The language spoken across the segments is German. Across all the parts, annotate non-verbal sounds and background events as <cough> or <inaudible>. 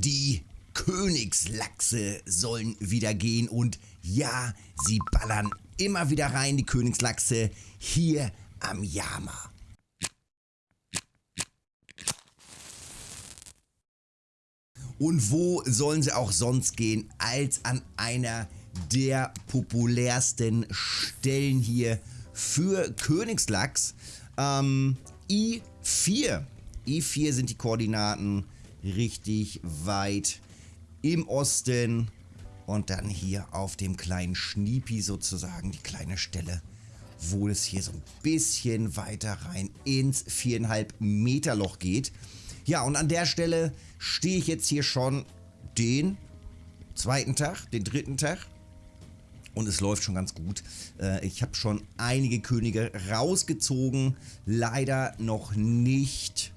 Die Königslachse sollen wieder gehen und ja, sie ballern immer wieder rein, die Königslachse, hier am Yama. Und wo sollen sie auch sonst gehen als an einer der populärsten Stellen hier für Königslachs. Ähm, I4. I4 sind die Koordinaten richtig weit im Osten. Und dann hier auf dem kleinen Schniepi sozusagen, die kleine Stelle, wo es hier so ein bisschen weiter rein ins 4,5 Meter Loch geht. Ja, und an der Stelle stehe ich jetzt hier schon den zweiten Tag, den dritten Tag. Und es läuft schon ganz gut. Äh, ich habe schon einige Könige rausgezogen. Leider noch nicht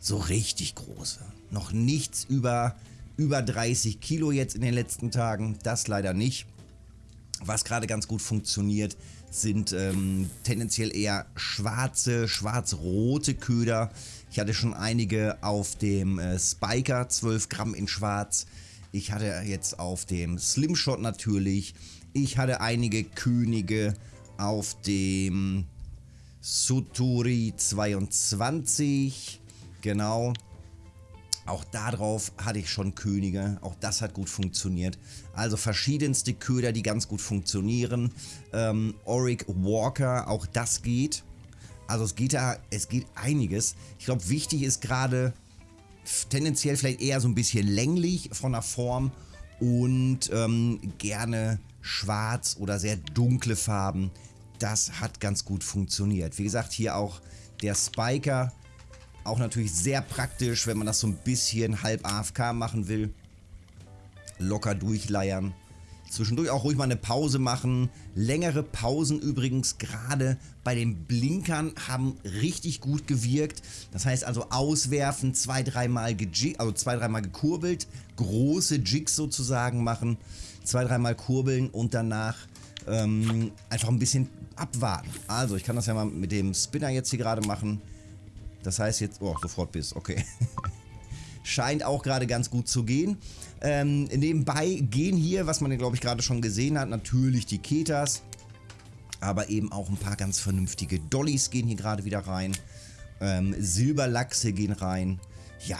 so richtig große. Noch nichts über, über 30 Kilo jetzt in den letzten Tagen. Das leider nicht. Was gerade ganz gut funktioniert, sind ähm, tendenziell eher schwarze, schwarz-rote Köder. Ich hatte schon einige auf dem äh, Spiker, 12 Gramm in schwarz. Ich hatte jetzt auf dem Slimshot natürlich. Ich hatte einige Könige auf dem Suturi 22. Genau. Auch darauf hatte ich schon Könige. Auch das hat gut funktioniert. Also verschiedenste Köder, die ganz gut funktionieren. Ähm, Auric Walker, auch das geht. Also es geht da, es geht einiges. Ich glaube, wichtig ist gerade tendenziell vielleicht eher so ein bisschen länglich von der Form und ähm, gerne schwarz oder sehr dunkle Farben. Das hat ganz gut funktioniert. Wie gesagt, hier auch der Spiker auch natürlich sehr praktisch, wenn man das so ein bisschen halb AFK machen will. Locker durchleiern. Zwischendurch auch ruhig mal eine Pause machen. Längere Pausen übrigens gerade bei den Blinkern haben richtig gut gewirkt. Das heißt also auswerfen, zwei, dreimal also zwei, dreimal gekurbelt, große Jigs sozusagen machen, zwei, dreimal kurbeln und danach ähm, einfach ein bisschen abwarten. Also ich kann das ja mal mit dem Spinner jetzt hier gerade machen. Das heißt jetzt... Oh, sofort bis. Okay. <laughs> Scheint auch gerade ganz gut zu gehen. Ähm, nebenbei gehen hier, was man glaube ich gerade schon gesehen hat, natürlich die Ketas. Aber eben auch ein paar ganz vernünftige Dollys gehen hier gerade wieder rein. Ähm, Silberlachse gehen rein. Ja,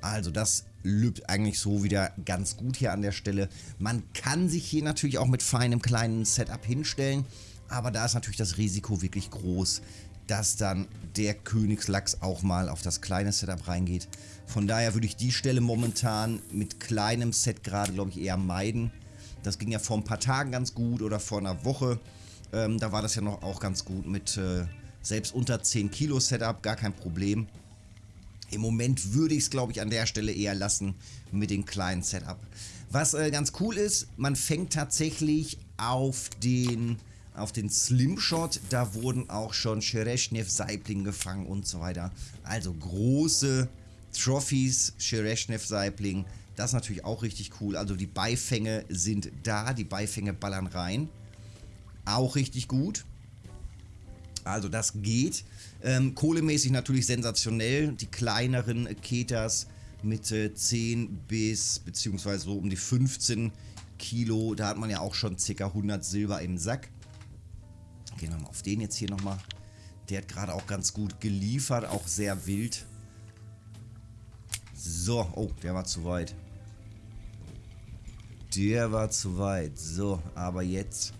also das lübt eigentlich so wieder ganz gut hier an der Stelle. Man kann sich hier natürlich auch mit feinem kleinen Setup hinstellen. Aber da ist natürlich das Risiko wirklich groß, dass dann der Königslachs auch mal auf das kleine Setup reingeht. Von daher würde ich die Stelle momentan mit kleinem Set gerade, glaube ich, eher meiden. Das ging ja vor ein paar Tagen ganz gut oder vor einer Woche. Ähm, da war das ja noch auch ganz gut mit äh, selbst unter 10 Kilo Setup, gar kein Problem. Im Moment würde ich es, glaube ich, an der Stelle eher lassen mit dem kleinen Setup. Was äh, ganz cool ist, man fängt tatsächlich auf den auf den Slimshot, da wurden auch schon Shereshnev Saibling gefangen und so weiter. Also große Trophies, Shereshnev Saibling, das ist natürlich auch richtig cool. Also die Beifänge sind da, die Beifänge ballern rein. Auch richtig gut. Also das geht. Ähm, kohlemäßig natürlich sensationell. Die kleineren Ketas mit äh, 10 bis beziehungsweise so um die 15 Kilo. Da hat man ja auch schon ca. 100 Silber im Sack. Gehen wir mal auf den jetzt hier nochmal. Der hat gerade auch ganz gut geliefert, auch sehr wild. So, oh, der war zu weit. Der war zu weit. So, aber jetzt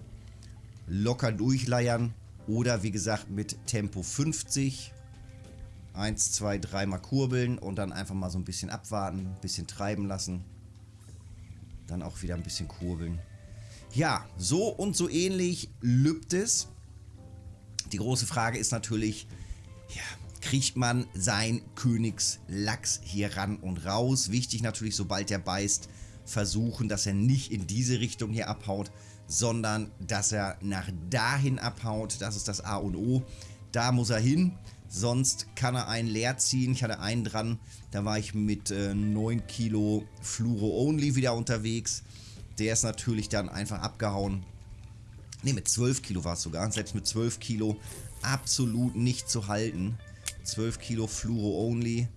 locker durchleiern. Oder wie gesagt mit Tempo 50. 1, 2, 3 mal kurbeln und dann einfach mal so ein bisschen abwarten, ein bisschen treiben lassen. Dann auch wieder ein bisschen kurbeln. Ja, so und so ähnlich lübt es. Die große Frage ist natürlich, ja, kriegt man sein Königslachs hier ran und raus? Wichtig natürlich, sobald er beißt, versuchen, dass er nicht in diese Richtung hier abhaut, sondern dass er nach dahin abhaut. Das ist das A und O. Da muss er hin, sonst kann er einen leer ziehen. Ich hatte einen dran, da war ich mit äh, 9 Kilo Fluoro Only wieder unterwegs. Der ist natürlich dann einfach abgehauen. Ne, mit 12 Kilo war es sogar. Selbst mit 12 Kilo absolut nicht zu halten. 12 Kilo Fluoro Only.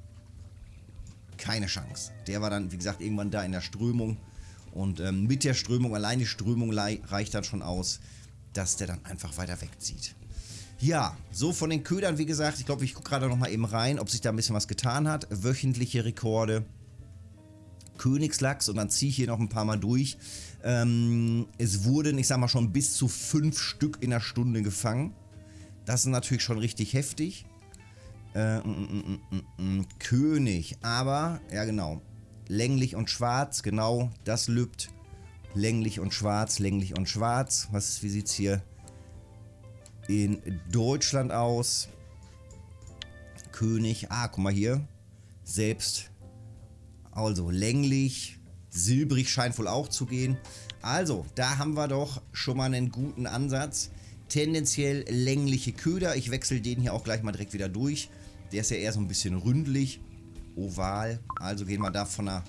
keine Chance. Der war dann, wie gesagt, irgendwann da in der Strömung. Und ähm, mit der Strömung, allein die Strömung reicht dann schon aus, dass der dann einfach weiter wegzieht. Ja, so von den Ködern, wie gesagt, ich glaube, ich gucke gerade noch mal eben rein, ob sich da ein bisschen was getan hat. Wöchentliche Rekorde. Königslachs und dann ziehe ich hier noch ein paar Mal durch. Ähm, es wurden, ich sag mal schon, bis zu fünf Stück in der Stunde gefangen. Das ist natürlich schon richtig heftig. Äh, mm mm mm, mm, mm, mm, König, aber, ja genau, länglich und schwarz, genau, das lübt. Länglich und schwarz, länglich und schwarz. Was, wie sieht es hier in Deutschland aus? König, ah, guck mal hier. Selbst, also länglich, silbrig scheint wohl auch zu gehen. Also, da haben wir doch schon mal einen guten Ansatz. Tendenziell längliche Köder. Ich wechsle den hier auch gleich mal direkt wieder durch. Der ist ja eher so ein bisschen ründlich, oval. Also gehen wir da von der,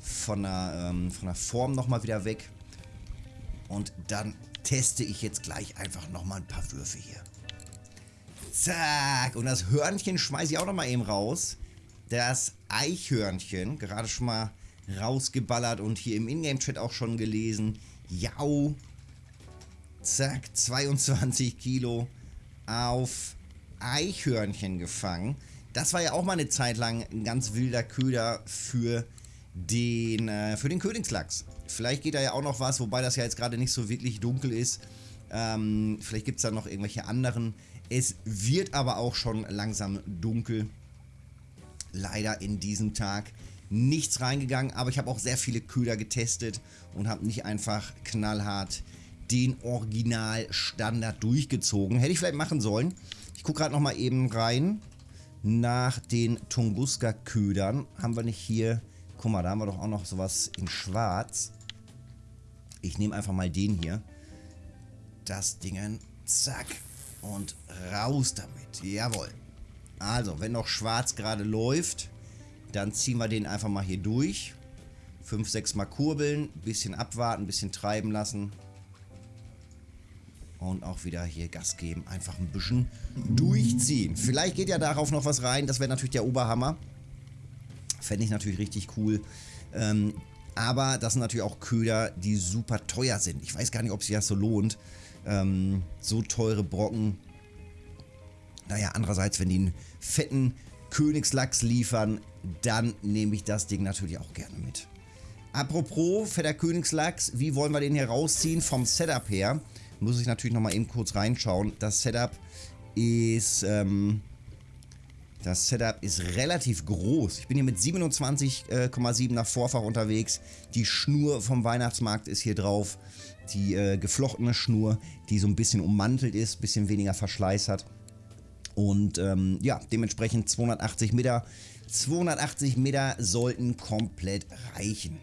von der, ähm, von der Form nochmal wieder weg. Und dann teste ich jetzt gleich einfach nochmal ein paar Würfe hier. Zack. Und das Hörnchen schmeiße ich auch nochmal eben raus. Das Eichhörnchen, gerade schon mal rausgeballert und hier im Ingame-Chat auch schon gelesen. Jau. Zack, 22 Kilo auf Eichhörnchen gefangen. Das war ja auch mal eine Zeit lang ein ganz wilder Köder für den, äh, für den Königslachs. Vielleicht geht da ja auch noch was, wobei das ja jetzt gerade nicht so wirklich dunkel ist. Ähm, vielleicht gibt es da noch irgendwelche anderen. Es wird aber auch schon langsam dunkel. Leider in diesem Tag nichts reingegangen, aber ich habe auch sehr viele Köder getestet und habe nicht einfach knallhart den Original-Standard durchgezogen. Hätte ich vielleicht machen sollen. Ich gucke gerade nochmal eben rein nach den Tunguska-Ködern. Haben wir nicht hier... Guck mal, da haben wir doch auch noch sowas in schwarz. Ich nehme einfach mal den hier. Das Ding, zack. Und raus damit. Jawohl. Also, wenn noch schwarz gerade läuft, dann ziehen wir den einfach mal hier durch. 5, 6 Mal kurbeln, bisschen abwarten, bisschen treiben lassen. Und auch wieder hier Gas geben. Einfach ein bisschen durchziehen. Vielleicht geht ja darauf noch was rein. Das wäre natürlich der Oberhammer. Fände ich natürlich richtig cool. Ähm, aber das sind natürlich auch Köder, die super teuer sind. Ich weiß gar nicht, ob sich das so lohnt. Ähm, so teure Brocken. Naja, andererseits, wenn die einen fetten Königslachs liefern, dann nehme ich das Ding natürlich auch gerne mit. Apropos fetter Königslachs, wie wollen wir den hier rausziehen vom Setup her? muss ich natürlich nochmal eben kurz reinschauen. Das Setup ist... Ähm, das Setup ist relativ groß. Ich bin hier mit 27,7 nach Vorfach unterwegs. Die Schnur vom Weihnachtsmarkt ist hier drauf. Die äh, geflochtene Schnur, die so ein bisschen ummantelt ist, bisschen weniger Verschleiß hat. Und ähm, ja, dementsprechend 280 Meter. 280 Meter sollten komplett reichen.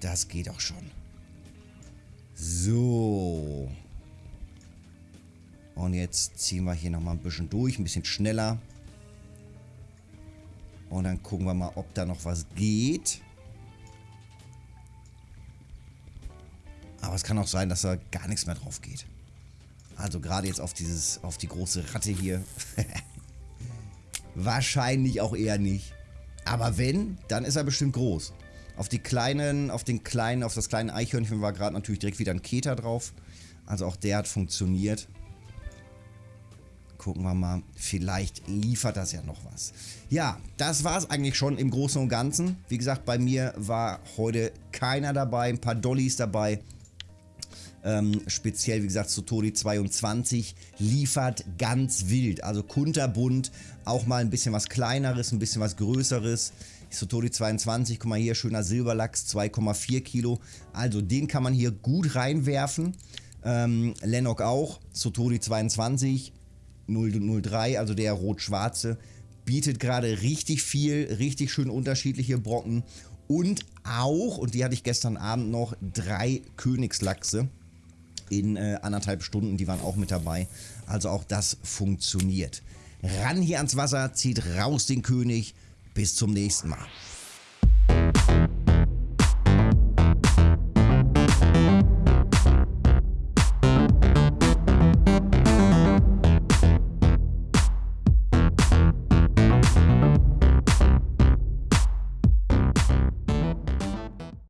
Das geht auch schon. So. Und jetzt ziehen wir hier nochmal ein bisschen durch, ein bisschen schneller. Und dann gucken wir mal, ob da noch was geht. Aber es kann auch sein, dass da gar nichts mehr drauf geht. Also gerade jetzt auf dieses, auf die große Ratte hier. <laughs> Wahrscheinlich auch eher nicht. Aber wenn, dann ist er bestimmt groß. Auf die kleinen, auf den kleinen, auf das kleine Eichhörnchen war gerade natürlich direkt wieder ein Keter drauf. Also auch der hat funktioniert. Gucken wir mal, vielleicht liefert das ja noch was. Ja, das war es eigentlich schon im Großen und Ganzen. Wie gesagt, bei mir war heute keiner dabei, ein paar Dollys dabei. Ähm, speziell, wie gesagt, Sotori 22 liefert ganz wild. Also kunterbunt, auch mal ein bisschen was kleineres, ein bisschen was größeres. Sotori 22, guck mal hier, schöner Silberlachs, 2,4 Kilo. Also den kann man hier gut reinwerfen. Ähm, Lennox auch, Sotori 22, 003, also der rot-schwarze, bietet gerade richtig viel, richtig schön unterschiedliche Brocken. Und auch, und die hatte ich gestern Abend noch, drei Königslachse in äh, anderthalb Stunden, die waren auch mit dabei. Also auch das funktioniert. Ran hier ans Wasser, zieht raus den König. Bis zum nächsten Mal.